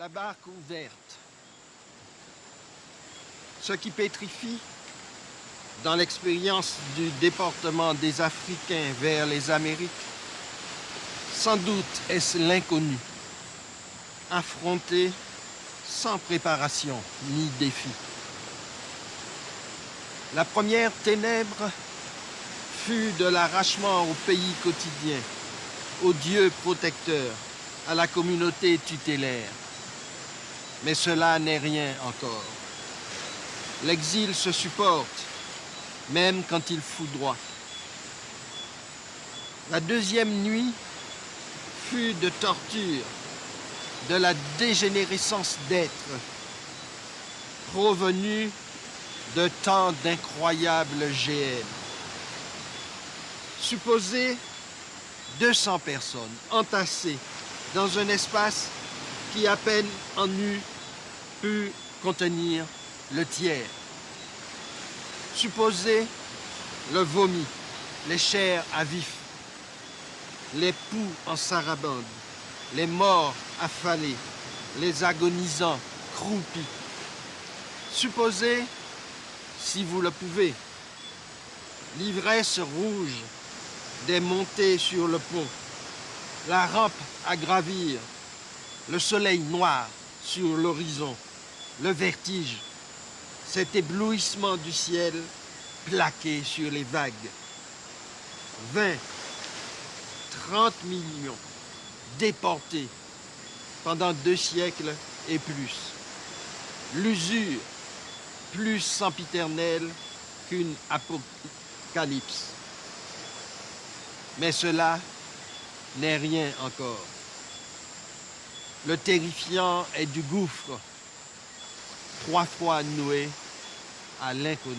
la barque ouverte. Ce qui pétrifie, dans l'expérience du déportement des Africains vers les Amériques, sans doute est-ce l'inconnu, affronté sans préparation ni défi. La première ténèbre fut de l'arrachement au pays quotidien, au Dieu protecteur, à la communauté tutélaire. Mais cela n'est rien encore. L'exil se supporte, même quand il foudroie. La deuxième nuit fut de torture, de la dégénérescence d'être, provenue de tant d'incroyables GN. Supposez 200 personnes entassées dans un espace qui à peine en eût pu contenir le tiers. Supposez le vomi, les chairs à vif, les poux en sarabande, les morts affalés, les agonisants croupis. Supposez, si vous le pouvez, l'ivresse rouge des montées sur le pont, la rampe à gravir, le soleil noir sur l'horizon, le vertige, cet éblouissement du ciel plaqué sur les vagues. 20, 30 millions déportés pendant deux siècles et plus. L'usure plus sempiternelle qu'une apocalypse. Mais cela n'est rien encore. Le terrifiant est du gouffre, trois fois noué à l'inconnu.